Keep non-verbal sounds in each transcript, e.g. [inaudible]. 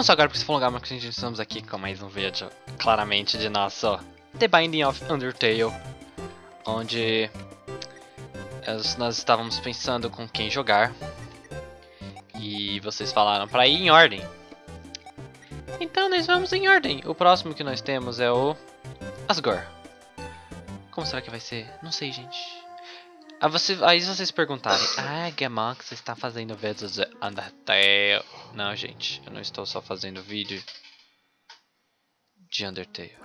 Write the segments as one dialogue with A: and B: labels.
A: Não só agora porque se lugar, mas que estamos aqui com mais um vídeo claramente de nosso The Binding of Undertale, onde nós estávamos pensando com quem jogar e vocês falaram para ir em ordem. Então nós vamos em ordem. O próximo que nós temos é o Asgore. Como será que vai ser? Não sei, gente. Ah, você, aí vocês perguntarem, [laughs] ah, você está fazendo vídeos de Undertale. Não, gente, eu não estou só fazendo vídeo de Undertale.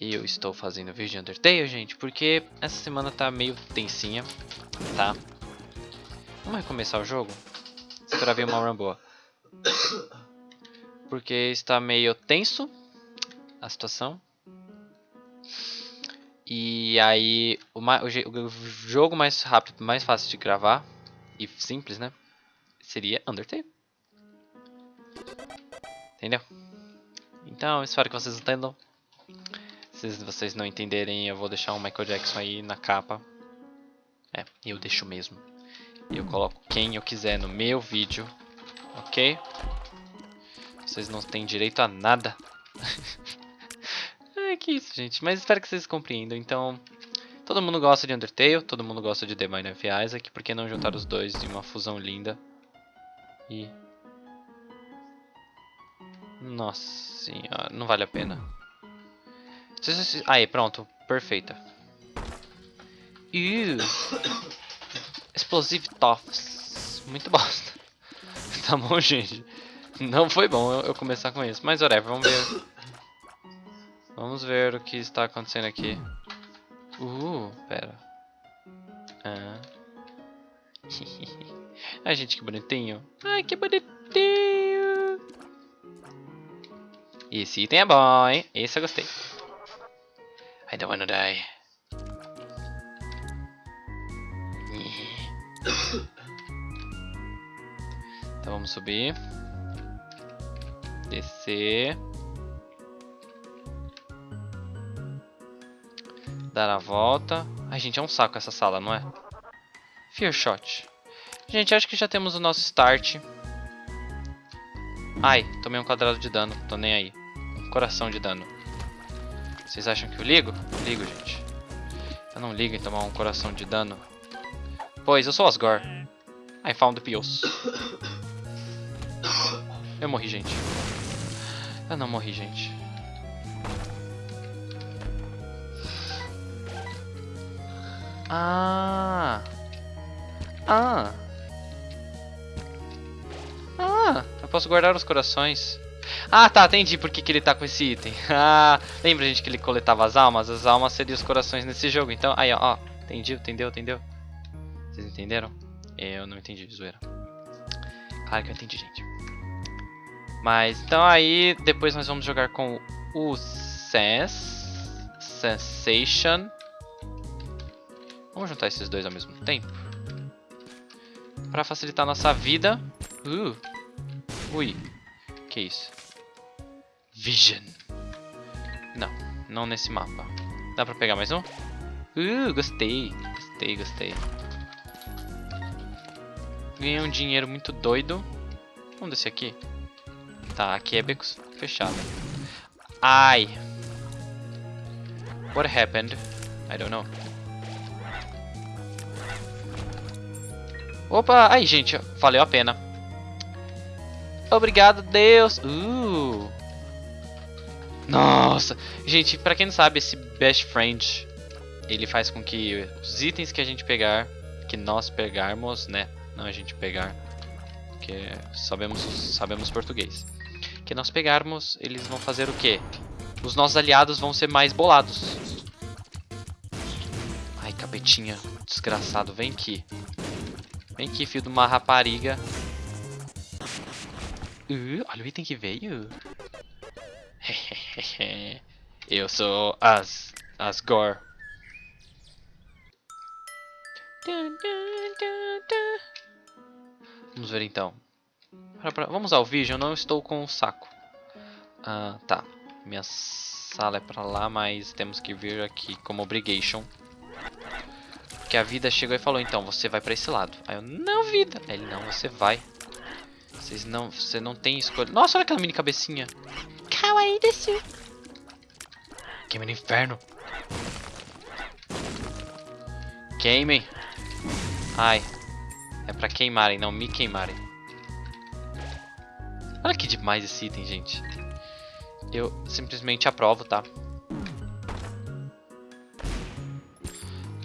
A: Eu estou fazendo vídeo de Undertale, gente, porque essa semana tá meio tensinha, tá? Vamos recomeçar o jogo? Esperar ver uma run boa. Porque está meio tenso a situação. E aí, o, o, o, jogo mais rápido, mais fácil de gravar e simples, né? Seria Undertale. Entendeu? Então, espero que vocês entendam. Se vocês não entenderem, eu vou deixar um Michael Jackson aí na capa. É, eu deixo mesmo. Eu coloco quem eu quiser no meu vídeo, ok? Vocês não têm direito a nada. [laughs] É isso, gente. Mas espero que vocês compreendam. Então, todo mundo gosta de Undertale, todo mundo gosta de The Mind of Isaac. Por que não juntar os dois em uma fusão linda? E... Nossa senhora, não vale a pena. Aí, pronto. Perfeita. Explosive Toffs. Muito bosta. [laughs] tá bom, gente. Não foi bom eu, eu começar com isso. Mas whatever, vamos ver. Vamos ver o que está acontecendo aqui. Uh, pera. Ah. [laughs] Ai, gente, que bonitinho. Ai, que bonitinho. Esse item é bom, hein? Esse eu gostei. I don't wanna die. [coughs] Então vamos subir. Descer. Dar a volta. Ai, gente, é um saco essa sala, não é? Fear Shot. Gente, acho que já temos o nosso start. Ai, tomei um quadrado de dano. Tô nem aí. Um coração de dano. Vocês acham que eu ligo? Ligo, gente. Eu não ligo em tomar um coração de dano. Pois, eu sou Asgore. I found the pills. Eu morri, gente. Eu não morri, gente. Ah. Ah. Ah, eu posso guardar os corações. Ah, tá, entendi por que, que ele tá com esse item. [laughs] Ah, lembra, gente, que ele coletava as almas? As almas seriam os corações nesse jogo. Então, aí, ó, ó. Entendi, entendeu, entendeu? Vocês entenderam? Eu não entendi, zoeira. Claro que eu entendi, gente. Mas, então aí, depois nós vamos jogar com o Sens. Sensation. Vamos juntar esses dois ao mesmo tempo. Pra facilitar nossa vida. Uh. Ui. Que isso? Vision. Não, não nesse mapa. Dá pra pegar mais um? Uh, gostei. Gostei, gostei. Ganhei um dinheiro muito doido. Vamos descer aqui. Tá, aqui é beco fechado. Ai. What happened? I don't know. Opa, aí gente, valeu a pena. Obrigado, Deus. Uh. Nossa, gente, pra quem não sabe, esse Best Friend, ele faz com que os itens que a gente pegar, que nós pegarmos, né, não a gente pegar, porque sabemos, sabemos português, que nós pegarmos, eles vão fazer o quê? Os nossos aliados vão ser mais bolados. Ai, capetinha, desgraçado, vem aqui. Vem aqui, filho de uma rapariga. Uh, olha o item que veio. [laughs] Eu sou As... Asgore. Vamos ver então. Vamos ao vídeo, eu não estou com o saco. Ah, tá. Minha sala é pra lá, mas temos que vir aqui como obligation. Porque a vida chegou e falou, então, você vai pra esse lado. Aí eu, não, vida. Aí ele, não, você vai. Vocês não, você não tem escolha. Nossa, olha aquela mini cabecinha. Kawaii desu. Queime no inferno. Queimem. Ai. É pra queimarem, não me queimarem. Olha que demais esse item, gente. Eu simplesmente aprovo, tá?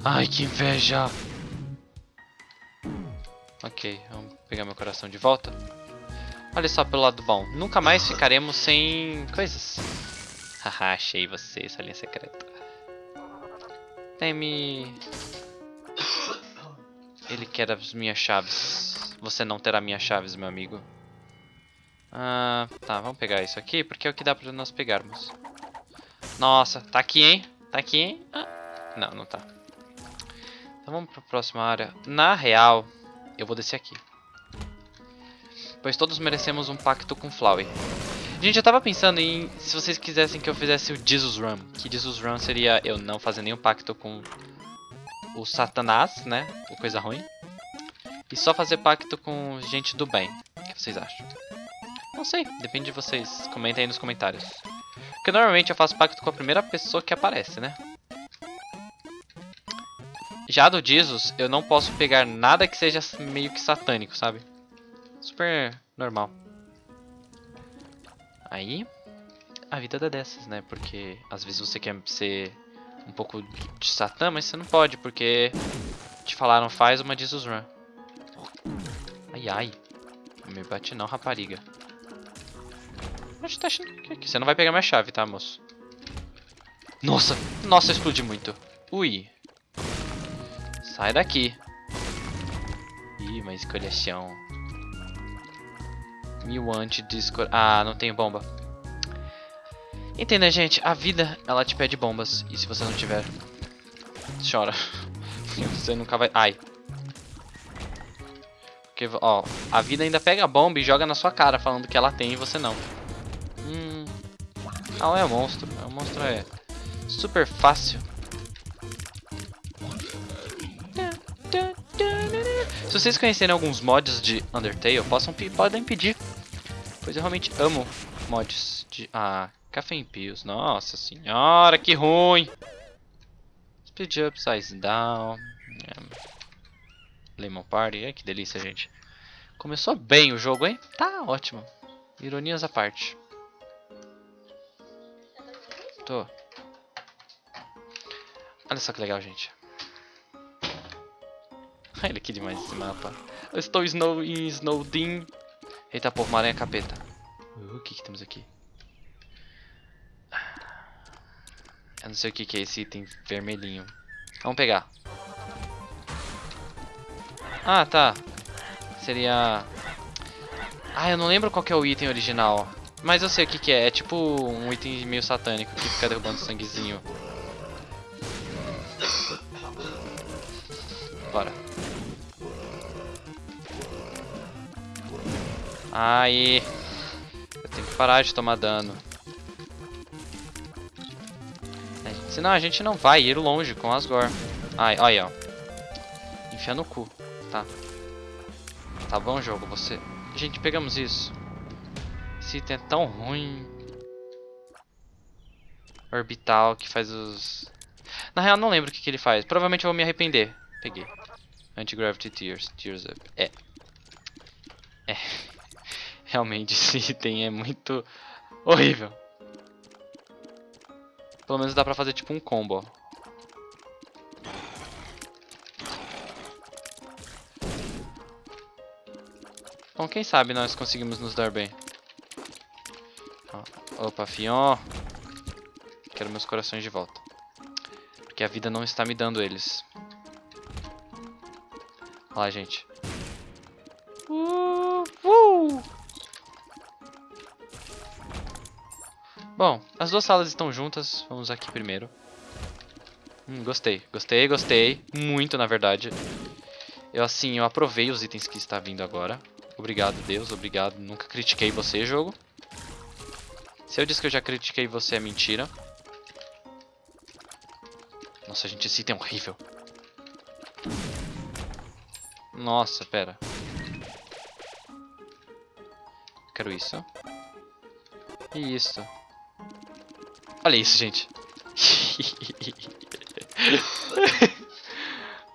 A: Ai, que inveja! Ok, vamos pegar meu coração de volta. Olha só pelo lado bom. Nunca mais ficaremos sem coisas. [laughs] Haha, achei você, essa linha secreta. Teme... Ele quer as minhas chaves. Você não terá minhas chaves, meu amigo. Ah, tá, vamos pegar isso aqui, porque é o que dá pra nós pegarmos. Nossa, tá aqui, hein? Tá aqui, hein? Ah, não, não tá. Então vamos pra próxima área. Na real, eu vou descer aqui. Pois todos merecemos um pacto com Flowey. Gente, eu tava pensando em se vocês quisessem que eu fizesse o Jesus Run. Que Jesus Run seria eu não fazer nenhum pacto com o Satanás, né? Ou coisa ruim. E só fazer pacto com gente do bem. O que vocês acham? Não sei, depende de vocês. Comentem aí nos comentários. Porque normalmente eu faço pacto com a primeira pessoa que aparece, né? Já do Jesus, eu não posso pegar nada que seja meio que satânico, sabe? Super normal. Aí, a vida dá dessas, né? Porque às vezes você quer ser um pouco de satã, mas você não pode, porque te falaram faz uma Jesus Run. Ai, ai. Não me bate não, rapariga. Tá Você não vai pegar minha chave, tá, moço? Nossa! Nossa, explodi muito. Ui. Sai daqui. Ih, uma escolhação. Mil anti-disco... Ah, não tenho bomba. Entenda, gente. A vida, ela te pede bombas. E se você não tiver... Chora. [laughs] você nunca vai... Ai. Porque, ó, a vida ainda pega a bomba e joga na sua cara, falando que ela tem e você não. Hum... Não, é um monstro. É um monstro, é... Super fácil. Se vocês conhecerem alguns mods de Undertale, possam, podem pedir. Pois eu realmente amo mods de... Ah, Café em Pills. Nossa senhora, que ruim! Speed Up, Size Down... Lemon Party. Ai, que delícia, gente. Começou bem o jogo, hein? Tá ótimo. Ironias à parte. Tô. Olha só que legal, gente. [laughs] Olha que demais esse mapa. Eu estou snow em Snowdin. Eita porra, uma aranha capeta. Uh, o que que temos aqui? Eu não sei o que que é esse item vermelhinho. Vamos pegar. Ah, tá. Seria... Ah, eu não lembro qual é o item original. Mas eu sei o que que é. É tipo um item meio satânico que fica derrubando [laughs] sanguezinho. Bora. Aí. Eu tenho que parar de tomar dano. É, senão a gente não vai ir longe com Asgore. Ai, olha, ó. Enfia no cu. Tá. Tá bom, jogo. Você... Gente, pegamos isso. Esse item é tão ruim. Orbital, que faz os... Na real, não lembro o que, que ele faz. Provavelmente eu vou me arrepender. Peguei. Anti-Gravity Tears. Tears Up. É. É. Realmente [laughs] esse item é muito horrível. Pelo menos dá pra fazer tipo um combo, ó. Bom, quem sabe nós conseguimos nos dar bem. Opa, fion. Quero meus corações de volta. Porque a vida não está me dando eles. Olha lá, gente. Bom, as duas salas estão juntas. Vamos aqui primeiro. Hum, gostei, gostei, gostei. Muito, na verdade. Eu, assim, eu aprovei os itens que está vindo agora. Obrigado, Deus, obrigado. Nunca critiquei você, jogo. Se eu disse que eu já critiquei você, é mentira. Nossa, gente, esse item é horrível. Nossa, pera. Quero isso. E isso. Olha isso, gente. [laughs]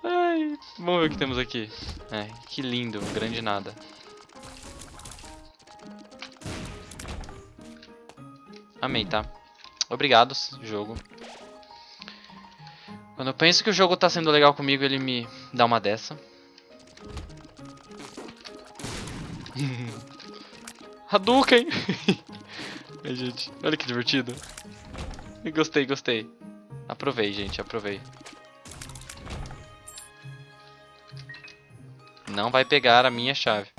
A: Ai, vamos ver o que temos aqui. Ai, que lindo, grande nada. Amei, tá? Obrigado, jogo. Quando eu penso que o jogo tá sendo legal comigo, ele me dá uma dessa. [laughs] Hadouken! [laughs] Ai, gente, olha que divertido. Gostei, gostei. Aprovei, gente, aprovei. Não vai pegar a minha chave.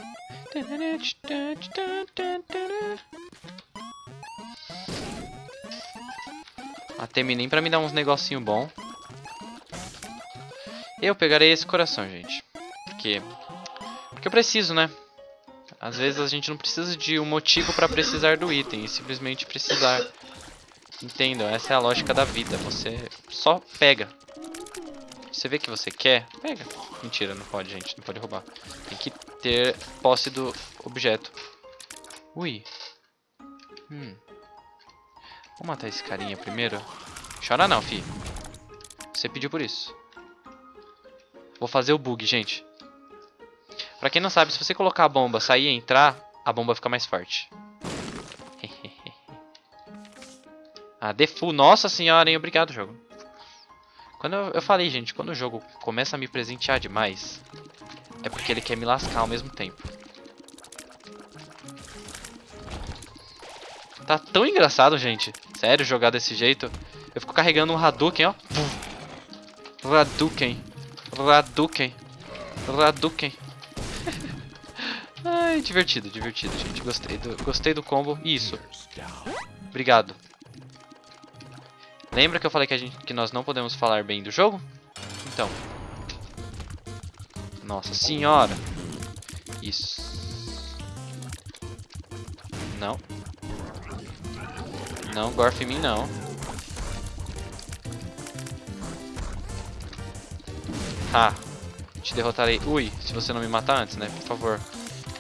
A: Até nem pra me dar uns negocinho bom. Eu pegarei esse coração, gente. Porque... Porque eu preciso, né? Às vezes a gente não precisa de um motivo pra precisar do item. E simplesmente precisar. Entendam, essa é a lógica da vida. Você só pega. Você vê que você quer, pega. Mentira, não pode, gente. Não pode roubar. Tem que ter posse do objeto. Ui. Hum. Vou matar esse carinha primeiro. Chora não, fi. Você pediu por isso. Vou fazer o bug, gente. Pra quem não sabe, se você colocar a bomba, sair e entrar, a bomba fica mais forte. Ah, defu. Nossa senhora, hein? Obrigado, jogo. Quando eu, eu falei, gente, quando o jogo começa a me presentear demais, é porque ele quer me lascar ao mesmo tempo. Tá tão engraçado, gente. Sério, jogar desse jeito. Eu fico carregando um Hadouken, ó. Hadouken. Hadouken. Hadouken. [laughs] Ai, divertido, divertido, gente. Gostei do, gostei do combo. Isso. Obrigado. Lembra que eu falei que, a gente, que nós não podemos falar bem do jogo? Então. Nossa senhora. Isso. Não. Não, gorf em mim não. Ah, te derrotarei. Ui, se você não me matar antes, né? Por favor.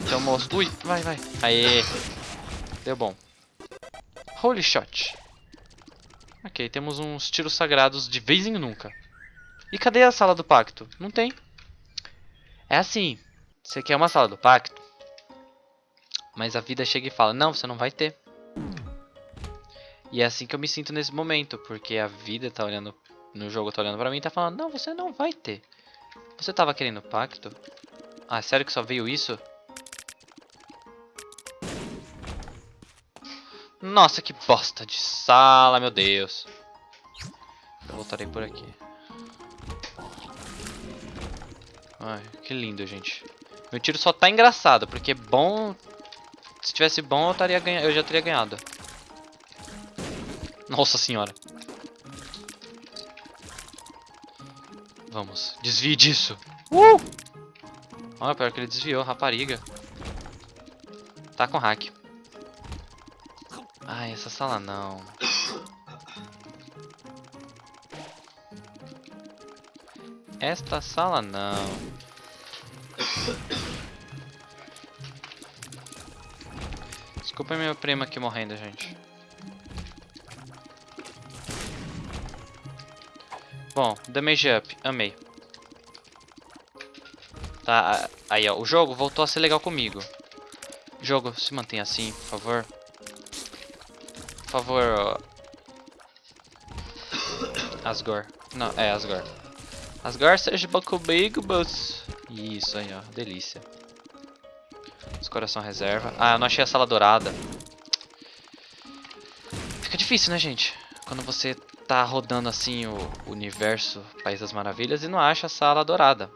A: Então, moço. Ui, vai, vai. Aê. Deu bom. Holy shot. Ok, temos uns tiros sagrados de vez em nunca. E cadê a sala do pacto? Não tem. É assim. Você quer uma sala do pacto? Mas a vida chega e fala, não, você não vai ter. E é assim que eu me sinto nesse momento, porque a vida tá olhando, no jogo tá olhando pra mim e tá falando, não, você não vai ter. Você tava querendo pacto? Ah, sério que só veio isso? Nossa, que bosta de sala, meu Deus. Eu voltarei por aqui. Ai, que lindo, gente. Meu tiro só tá engraçado, porque bom... Se tivesse bom, eu, estaria ganha... eu já teria ganhado. Nossa senhora. Vamos, desvie disso. Uh! Olha, pior que ele desviou, rapariga. Tá com hack. Ai, essa sala não. Esta sala não. Desculpa meu primo aqui morrendo, gente. Bom, damage up, amei. Tá, aí ó, o jogo voltou a ser legal comigo. Jogo, se mantenha assim, por favor. Por favor, Asgore. Não, é Asgore. Asgore, seja bom comigo, moço. Isso aí, ó. Delícia. Os coração reserva. Ah, eu não achei a sala dourada. Fica difícil, né, gente? Quando você tá rodando assim o universo País das Maravilhas e não acha a sala dourada.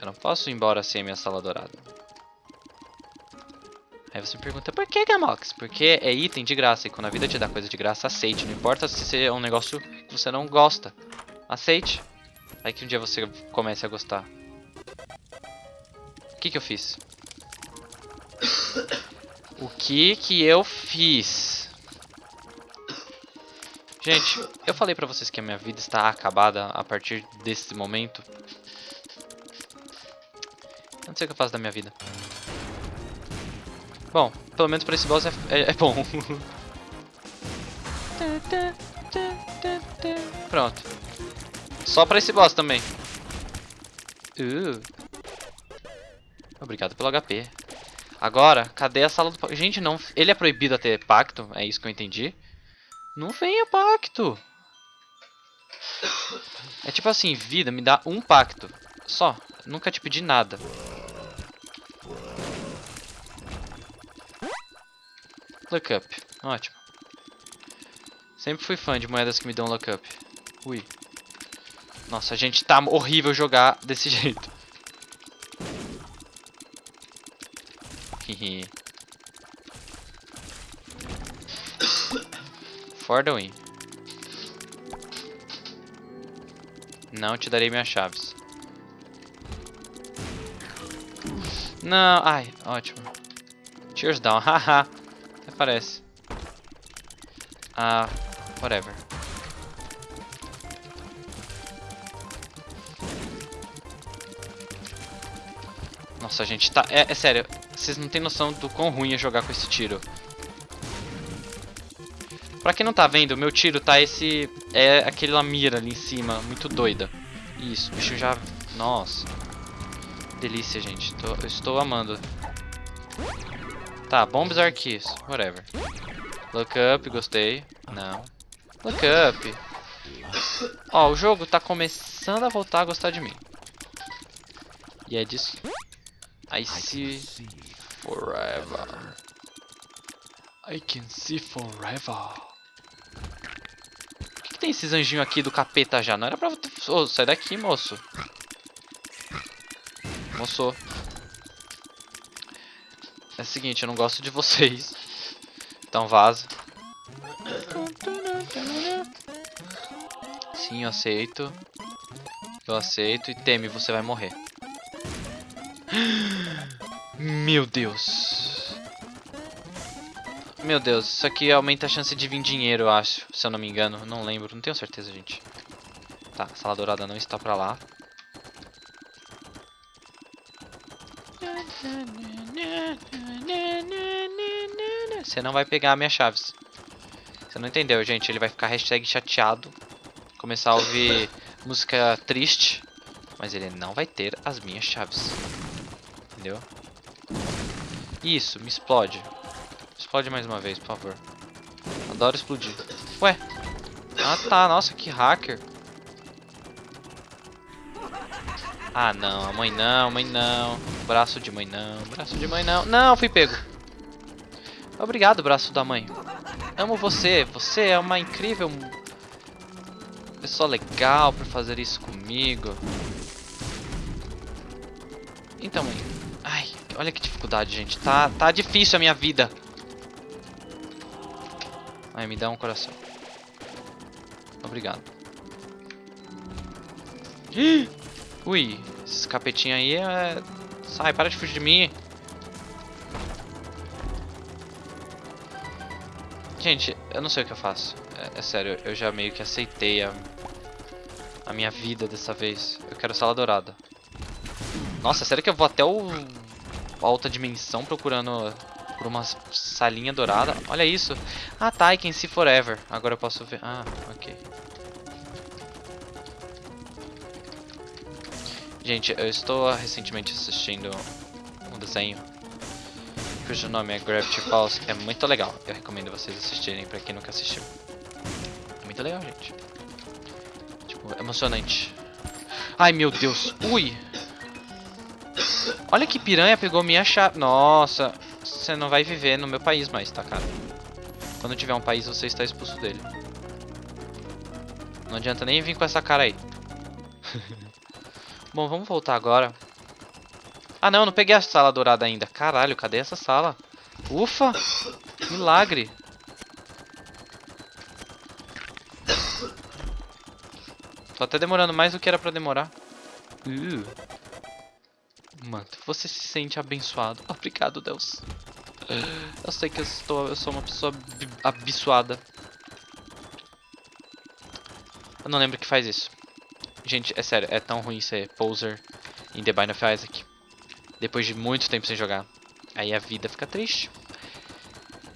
A: Eu não posso ir embora sem a minha sala dourada. Aí você me pergunta, por que, Gamox? Porque é item de graça, e quando a vida te dá coisa de graça, aceite. Não importa se é um negócio que você não gosta. Aceite. Aí que um dia você comece a gostar. O que que eu fiz? O que que eu fiz? Gente, eu falei pra vocês que a minha vida está acabada a partir desse momento. Eu não sei o que eu faço da minha vida. Bom, pelo menos pra esse boss é, é, é bom. Pronto. Só pra esse boss também. Uh. Obrigado pelo HP. Agora, cadê a sala do pacto? Gente, não. Ele é proibido a ter pacto, é isso que eu entendi. Não venha pacto. É tipo assim, vida, me dá um pacto. Só. Nunca te pedi nada. Look up. Ótimo. Sempre fui fã de moedas que me dão look up. Ui. Nossa, gente, tá horrível jogar [laughs] desse jeito. For the win. Não te darei minhas chaves. Não, ai, ótimo. Cheers down, [laughs] haha. Parece. Ah, whatever. Nossa, gente, tá... É, é sério, vocês não têm noção do quão ruim é jogar com esse tiro. Pra quem não tá vendo, meu tiro tá esse... É aquele mira ali em cima, muito doida. Isso, bicho já... Nossa. Delícia, gente. Tô, eu estou amando. Tá, bombs are keys. Whatever. Look up, gostei. Não. Look up. Ó, o jogo tá começando a voltar a gostar de mim. E é disso. I see forever. I can see forever tem esses anjinhos aqui do capeta já? Não era pra... Oh, sai daqui, moço. Moço. É o seguinte, eu não gosto de vocês. Então vaza. Sim, eu aceito. Eu aceito. E teme, você vai morrer. Meu Deus. Meu Deus, isso aqui aumenta a chance de vir dinheiro, eu acho. Se eu não me engano. Não lembro, não tenho certeza, gente. Tá, a sala dourada não está pra lá. Você não vai pegar minhas chaves. Você não entendeu, gente. Ele vai ficar hashtag chateado. Começar a ouvir [coughs] música triste. Mas ele não vai ter as minhas chaves. Entendeu? Isso, me explode. Explode mais uma vez, por favor. Adoro explodir. Ué. Ah, tá. Nossa, que hacker. Ah, não. A mãe não, mãe não. Braço de mãe não. Braço de mãe não. Não, fui pego. Obrigado, braço da mãe. Amo você. Você é uma incrível pessoa legal por fazer isso comigo. Então, mãe. Ai, olha que dificuldade, gente. Tá, tá difícil a minha vida. Aí, me dá um coração. Obrigado. [gasps] Ui, esse capetinho aí é... Sai, para de fugir de mim. Gente, eu não sei o que eu faço. É, é sério, eu já meio que aceitei a, a minha vida dessa vez. Eu quero sala dourada. Nossa, sério que eu vou até o... Alta dimensão procurando por uma salinha dourada. Olha isso. Ah, tá. I can see forever. Agora eu posso ver. Ah, ok. Gente, eu estou recentemente assistindo um desenho cujo nome é Gravity Falls. É muito legal. Eu recomendo vocês assistirem pra quem nunca assistiu. É muito legal, gente. Tipo, emocionante. Ai, meu Deus. Ui. Olha que piranha pegou minha chave. Nossa você não vai viver no meu país mais, tá, cara? Quando tiver um país, você está expulso dele. Não adianta nem vir com essa cara aí. [laughs] Bom, vamos voltar agora. Ah, não, não peguei a sala dourada ainda. Caralho, cadê essa sala? Ufa! Milagre! Tô até demorando mais do que era pra demorar. Uh. Mano, você se sente abençoado. [laughs] Obrigado, Deus. Eu sei que eu, estou, eu sou uma pessoa abençoada. Eu não lembro que faz isso. Gente, é sério, é tão ruim ser poser em The Bind of Isaac. Depois de muito tempo sem jogar. Aí a vida fica triste.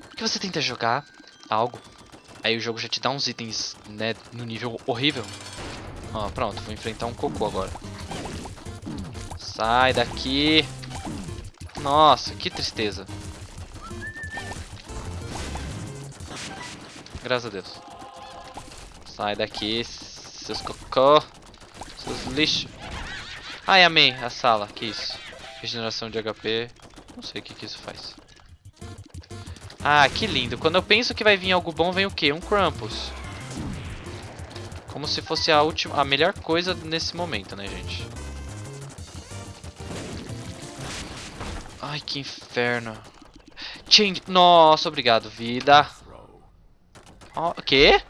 A: Porque você tenta jogar algo, aí o jogo já te dá uns itens, né, no nível horrível. Ó, pronto, vou enfrentar um cocô agora. Sai daqui. Nossa, que tristeza. Graças a Deus. Sai daqui, seus cocô. Seus lixos. Ai, amei a sala. Que isso? Regeneração de HP. Não sei o que, que isso faz. Ah, que lindo. Quando eu penso que vai vir algo bom, vem o quê? Um Krampus. Como se fosse a última, a melhor coisa nesse momento, né, gente? Ai, que inferno. Change. Nossa, obrigado, vida. O oh, quê?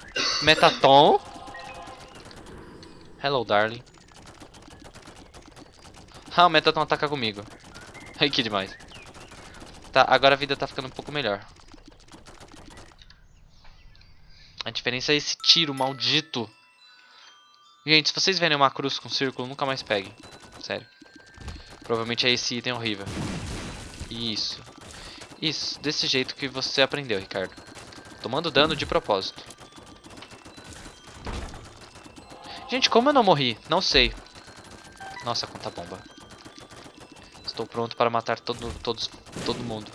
A: Metaton? Hello, darling. Ah, o Metaton ataca comigo. Ai, que demais. Tá, agora a vida tá ficando um pouco melhor. A diferença é esse tiro maldito. Gente, se vocês verem uma cruz com círculo, nunca mais peguem. Sério. Provavelmente é esse item horrível. Isso. Isso, desse jeito que você aprendeu, Ricardo. Tomando dano de propósito. Gente, como eu não morri? Não sei. Nossa, conta bomba. Estou pronto para matar todo, todos, todo mundo.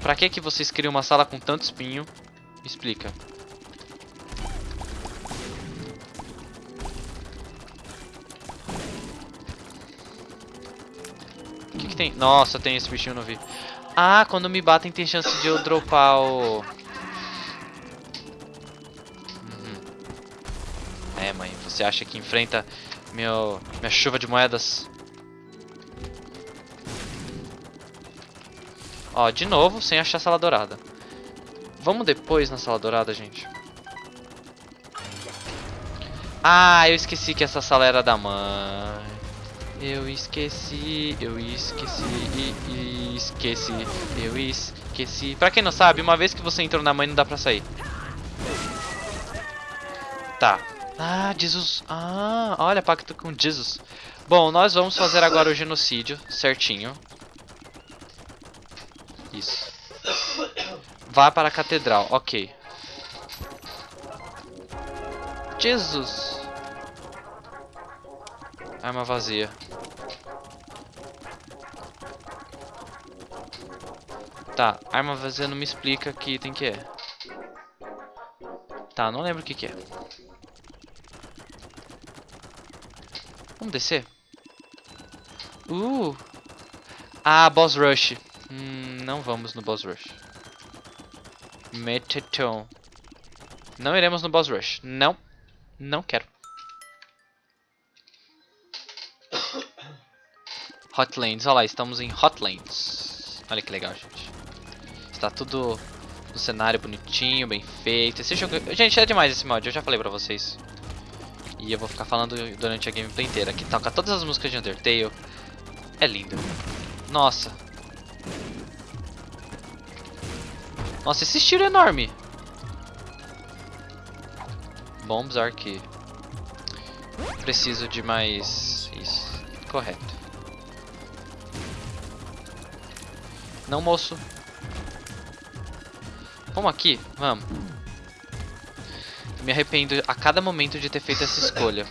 A: Pra que que vocês criam uma sala com tanto espinho? Me explica. O que, que tem? Nossa, tem esse bichinho, não vi. Ah, quando me batem tem chance de eu dropar o... Uhum. É, mãe, você acha que enfrenta meu, minha chuva de moedas? Ó, de novo, sem achar a sala dourada. Vamos depois na sala dourada, gente. Ah, eu esqueci que essa sala era da mãe. Eu esqueci, eu esqueci, esqueci, eu esqueci. Pra quem não sabe, uma vez que você entrou na mãe não dá pra sair. Tá. Ah, Jesus. Ah, olha, pacto com Jesus. Bom, nós vamos fazer agora o genocídio, certinho. Isso. Vá para a catedral, ok. Jesus. Arma vazia. Tá, arma vazia não me explica que item que é. Tá, não lembro o que que é. Vamos descer? Uh! Ah, boss rush. Hum, não vamos no boss rush. Metaton. Não iremos no boss rush. Não. Não quero. Hotlands. Olha lá, estamos em Hotlands. Olha que legal, gente. Está tudo no cenário bonitinho, bem feito. Esse jogo... Gente, é demais esse mod, eu já falei pra vocês. E eu vou ficar falando durante a gameplay inteira. Que toca todas as músicas de Undertale. É lindo. Nossa. Nossa, esse tiro é enorme. Bombs aqui. Preciso de mais... Isso. Correto. Não, moço. Vamos aqui? Vamos. Me arrependo a cada momento de ter feito essa escolha.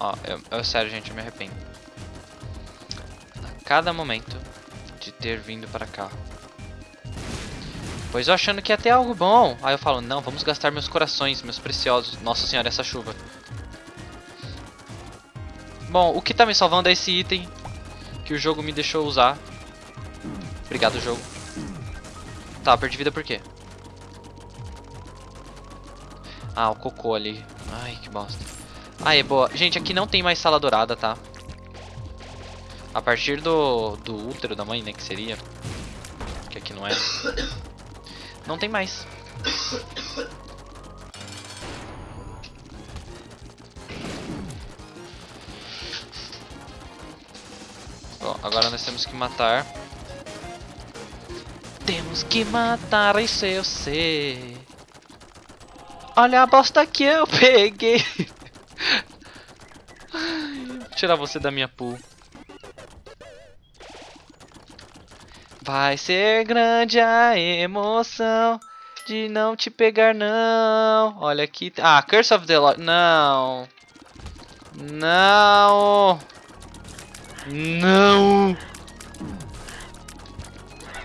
A: Ó, eu, eu, sério, gente, eu me arrependo. A cada momento de ter vindo para cá. Pois eu achando que ia ter algo bom. Aí eu falo, não, vamos gastar meus corações, meus preciosos. Nossa senhora, essa chuva. Bom, o que tá me salvando é esse item que o jogo me deixou usar. Obrigado, jogo. Tá, perdi vida por quê? Ah, o cocô ali. Ai, que bosta. É boa. Gente, aqui não tem mais sala dourada, tá? A partir do, do útero da mãe, né, que seria. Que aqui não é. Não tem mais. Bom, agora nós temos que matar. Temos que matar, isso eu sei. Olha a bosta que eu peguei. [laughs] Tirar você da minha pool. Vai ser grande a emoção de não te pegar, não. Olha aqui. Ah, Curse of the Lord. Não. Não. Não.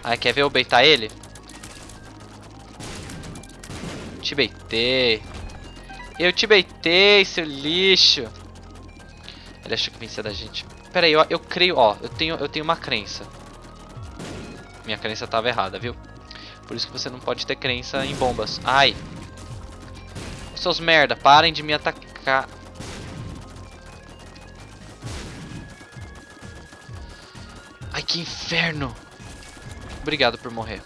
A: Ai, quer ver eu beitar ele? Te beitei. Eu te beitei, seu lixo. Ele achou que vencia da gente. Pera aí, eu, eu creio, ó, eu tenho, eu tenho uma crença. Minha crença tava errada, viu? Por isso que você não pode ter crença em bombas. Ai. Seus merda, parem de me atacar. Ai, que inferno. Obrigado por morrer.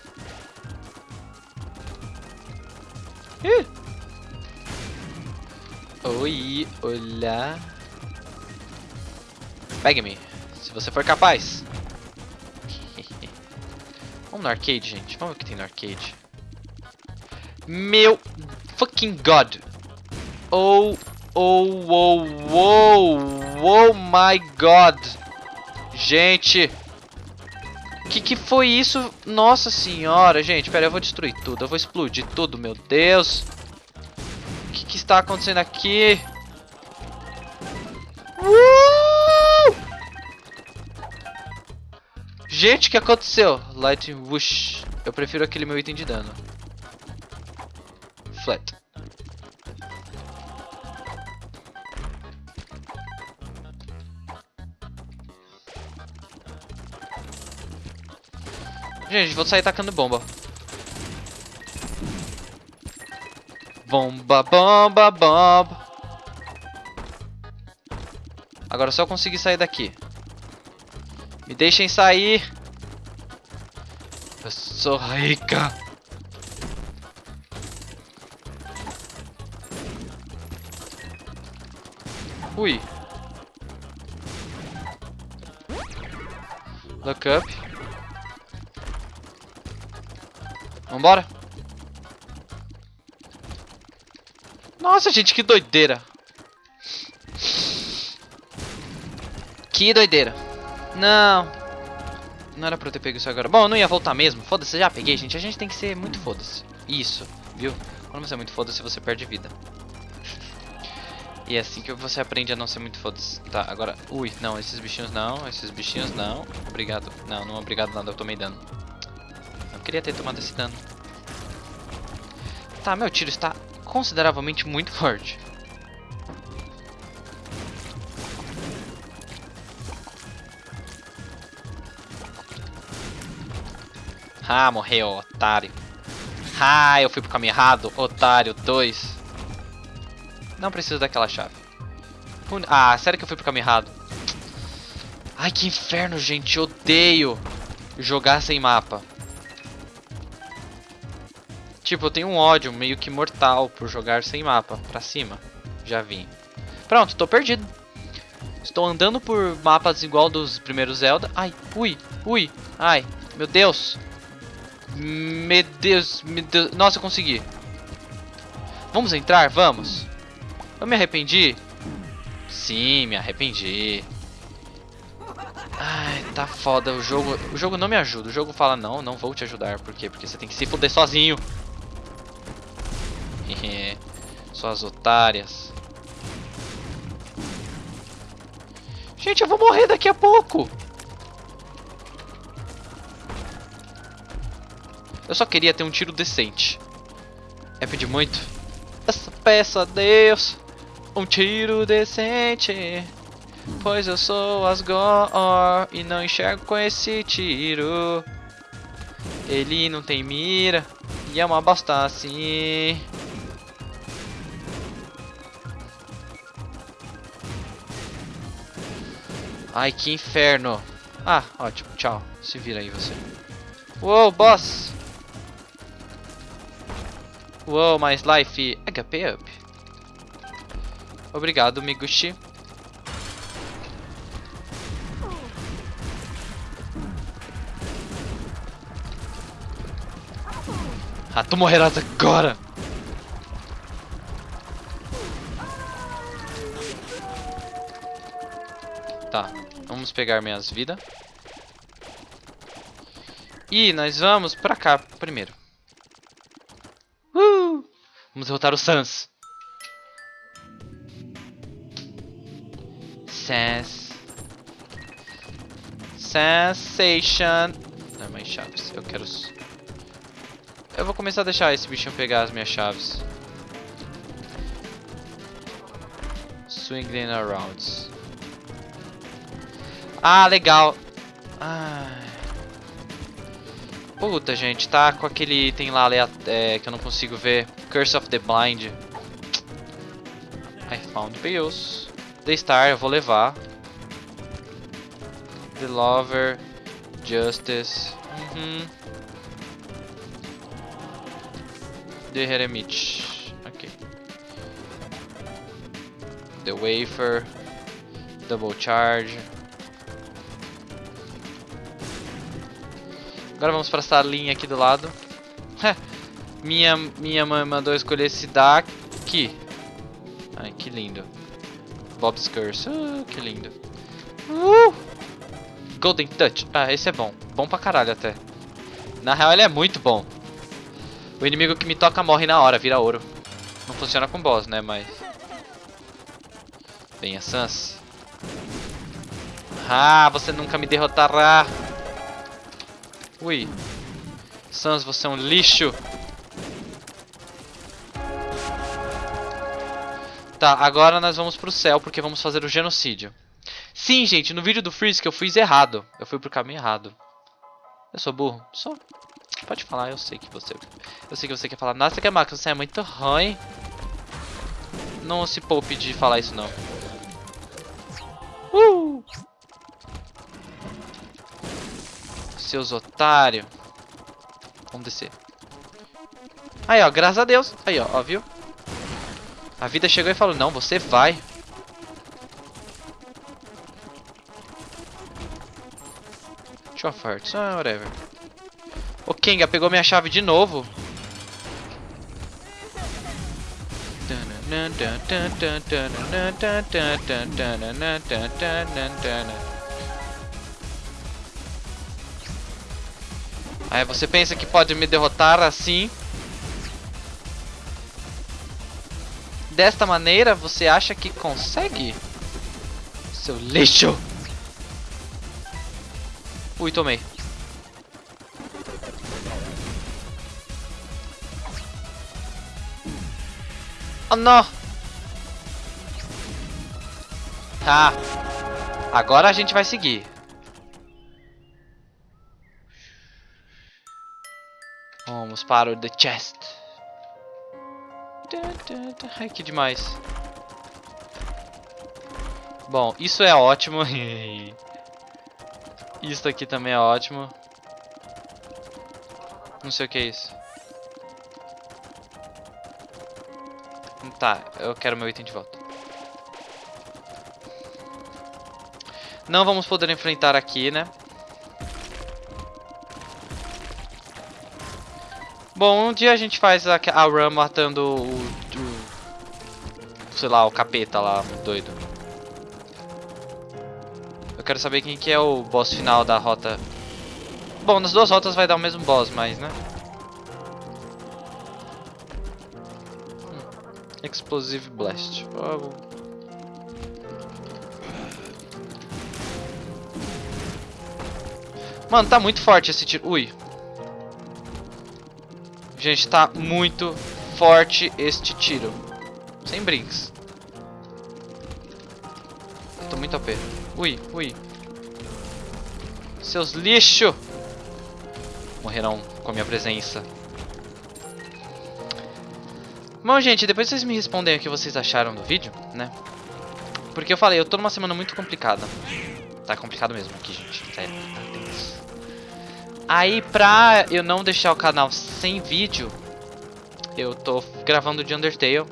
A: Ih. Oi, olá. Pegue-me, se você for capaz. [laughs] Vamos no arcade, gente. Vamos ver o que tem no arcade. Meu fucking god. Oh, oh, oh, oh, oh my god. Gente. Que que foi isso? Nossa senhora, gente. Pera, eu vou destruir tudo. Eu vou explodir tudo, meu Deus. O que que está acontecendo aqui? Uh! Gente, o que aconteceu? Light Whoosh. Eu prefiro aquele meu item de dano. Flat. Gente, vou sair tacando bomba. Bomba, bomba, bomba. Agora só conseguir sair daqui. Me deixem sair. Eu sou rica. Ui. Look up. Vambora. Nossa, gente, que doideira. Que doideira. Não. Não era pra eu ter pego isso agora. Bom, eu não ia voltar mesmo. Foda-se, já peguei, gente. A gente tem que ser muito foda-se. Isso, viu? Quando você é muito foda-se, você perde vida. E é assim que você aprende a não ser muito foda-se. Tá, agora... Ui, não, esses bichinhos não. Esses bichinhos não. Obrigado. Não, não obrigado nada, eu tomei dano. Não queria ter tomado esse dano. Tá, meu tiro está consideravelmente muito forte. Ah, morreu, otário. Ah, eu fui pro caminho errado, otário 2. Não preciso daquela chave. Ah, sério que eu fui pro caminho errado? Ai, que inferno, gente. Odeio jogar sem mapa. Tipo, eu tenho um ódio meio que mortal por jogar sem mapa. Pra cima. Já vim. Pronto, tô perdido. Estou andando por mapas igual dos primeiros Zelda. Ai, ui, ui, ai, meu Deus. Meu Deus, meu Deus. Nossa, eu consegui. Vamos entrar? Vamos. Eu me arrependi? Sim, me arrependi. Ai, tá foda. O jogo, o jogo não me ajuda. O jogo fala, não, não vou te ajudar. Por quê? Porque você tem que se fuder sozinho. [laughs] Suas otárias. Gente, eu vou morrer daqui a pouco. Eu só queria ter um tiro decente. É pedir muito? Essa peça Deus um tiro decente. Pois eu sou Asgore e não enxergo com esse tiro. Ele não tem mira e é uma bosta assim. Ai, que inferno. Ah, ótimo. Tchau. Se vira aí você. Uou, boss. Wow, mais life. HP up. Obrigado, Miguchi. Ah, tu morrerás agora! Tá, vamos pegar minhas vidas. E nós vamos pra cá primeiro. Vamos derrotar o Sans. Sans. Sensation. Não, é mais chaves. Eu quero... Eu vou começar a deixar esse bichinho pegar as minhas chaves. Swinging around. Ah, legal. Ai. Puta, gente, tá com aquele item lá é, que eu não consigo ver. Curse of the Blind. I found pills. The Star, eu vou levar. The Lover. Justice. Uhum. The Heremit. Ok. The Wafer. Double Charge. Agora vamos para essa linha aqui do lado. Minha, minha mãe mandou escolher esse daqui. Ai, que lindo. Bob's Curse. Uh, que lindo. Uh! Golden Touch. Ah, esse é bom. Bom pra caralho até. Na real, ele é muito bom. O inimigo que me toca morre na hora, vira ouro. Não funciona com boss, né? Mas... Venha, Sans. Ah, você nunca me derrotará. Ui. Sans, você é um lixo. Tá, agora nós vamos pro céu porque vamos fazer o genocídio. Sim, gente, no vídeo do que eu fiz errado. Eu fui pro caminho errado. Eu sou burro? Sou. Pode falar, eu sei que você... Eu sei que você quer falar. Nossa, que Max, você é muito ruim. Não se poupe de falar isso, não. Uh! seus otários. Vamos descer. Aí, ó, graças a Deus. Aí, ó, ó, viu? A vida chegou e falou, não, você vai. Show of Hearts, ah, whatever. O Kenga pegou minha chave de novo. Aí você pensa que pode me derrotar assim. Desta maneira, você acha que consegue? Seu lixo! Ui, tomei. Oh, não! Tá. Agora a gente vai seguir. Vamos para o The Chest. Ai, que demais. Bom, isso é ótimo. [laughs] isso aqui também é ótimo. Não sei o que é isso. Tá, eu quero meu item de volta. Não vamos poder enfrentar aqui, né? Bom, um dia a gente faz a, a matando o, o, Sei lá, o capeta lá, doido. Eu quero saber quem que é o boss final da rota. Bom, nas duas rotas vai dar o mesmo boss, mas, né? Hum. Explosive Blast. Oh. Mano, tá muito forte esse tiro. Ui, Gente, tá muito forte este tiro. Sem brinks. Tô muito OP. Ui, ui. Seus lixo! Morrerão com a minha presença. Bom, gente, depois vocês me respondem o que vocês acharam do vídeo, né? Porque eu falei, eu tô numa semana muito complicada. Tá complicado mesmo aqui, gente. Sério, tá tenso. Aí, pra eu não deixar o canal sem vídeo, eu tô gravando de Undertale.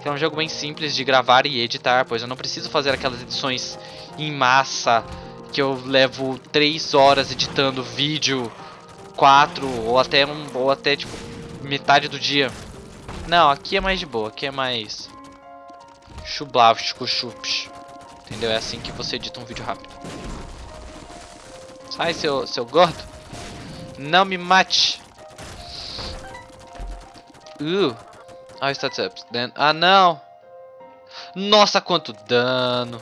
A: Que é um jogo bem simples de gravar e editar, pois eu não preciso fazer aquelas edições em massa que eu levo 3 horas editando vídeo, 4 ou até um, ou até tipo metade do dia. Não, aqui é mais de boa, aqui é mais chublavstico chups. Entendeu? É assim que você edita um vídeo rápido. Sai, seu, seu gordo. Não me mate. Uh. Ah, stats up. Then... Ah, não. Nossa, quanto dano.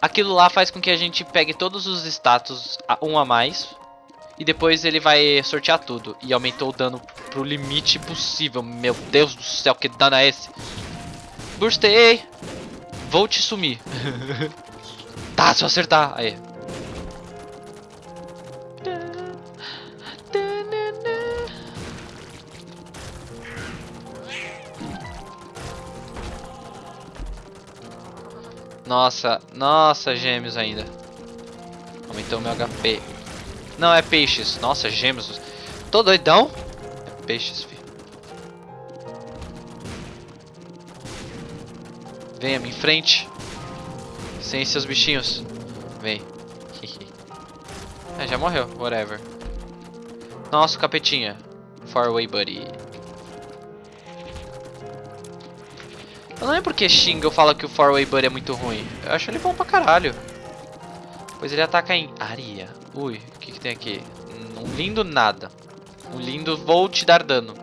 A: Aquilo lá faz com que a gente pegue todos os status um a mais. E depois ele vai sortear tudo. E aumentou o dano pro limite possível. Meu Deus do céu, que dano é esse? Burstei. Vou te sumir. [laughs] tá, se eu acertar. Aí. Nossa, nossa, gêmeos ainda. Aumentou meu HP. Não, é peixes. Nossa, gêmeos. Tô doidão? É peixes, filho. Venha-me em frente. Sem seus bichinhos. Vem. [laughs] é, já morreu. Whatever. Nossa, capetinha. Far away, buddy. Eu não lembro porque Shingo fala que o Far Away Buddy é muito ruim. Eu acho ele bom pra caralho. Pois ele ataca em areia. Ui, o que, que tem aqui? Um lindo nada. Um lindo vou te dar dano.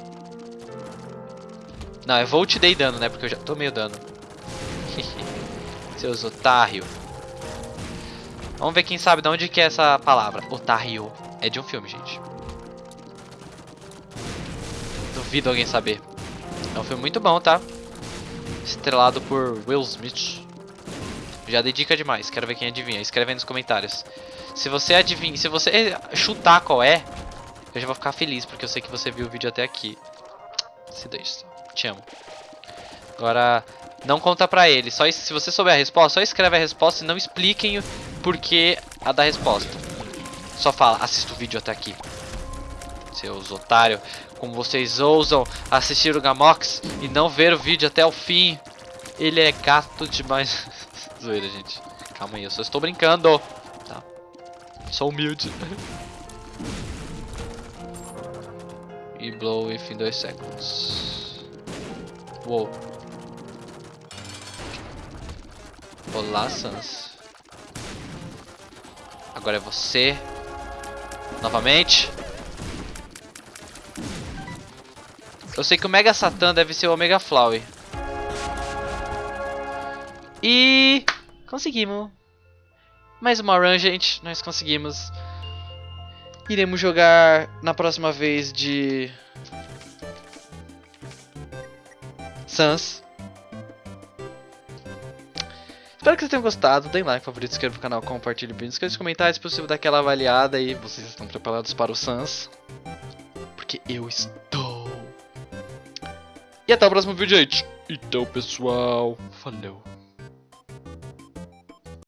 A: Não, é vou te dei dano, né? Porque eu já tomei o dano. [laughs] Seus otário. Vamos ver quem sabe de onde que é essa palavra. Otário. É de um filme, gente. Duvido alguém saber. É um filme muito bom, tá? Estrelado por Will Smith. Já dei dica demais, quero ver quem adivinha. Escreve aí nos comentários. Se você adivinha, se você chutar qual é, eu já vou ficar feliz, porque eu sei que você viu o vídeo até aqui. Se deixa, te amo. Agora, não conta pra ele. Só se você souber a resposta, só escreve a resposta e não expliquem o porquê a da resposta. Só fala, assista o vídeo até aqui. Seus otários. Como vocês ousam assistir o Gamox e não ver o vídeo até o fim. Ele é gato demais. [laughs] Zoeira, gente. Calma aí, eu só estou brincando. Tá. Sou humilde. [laughs] e blow in 2 seconds. Uou. Olá, Sans. Agora é você. Novamente. Eu sei que o Mega Satan deve ser o Omega Flower. E... Conseguimos. Mais uma run, gente. Nós conseguimos. Iremos jogar na próxima vez de... Sans. Espero que vocês tenham gostado. Deem like, favorito, inscreva no canal, compartilhe o vídeo, inscreva nos comentários se possível daquela avaliada e vocês estão preparados para o Sans. Porque eu estou. E até o próximo vídeo, gente. Então, pessoal, falou.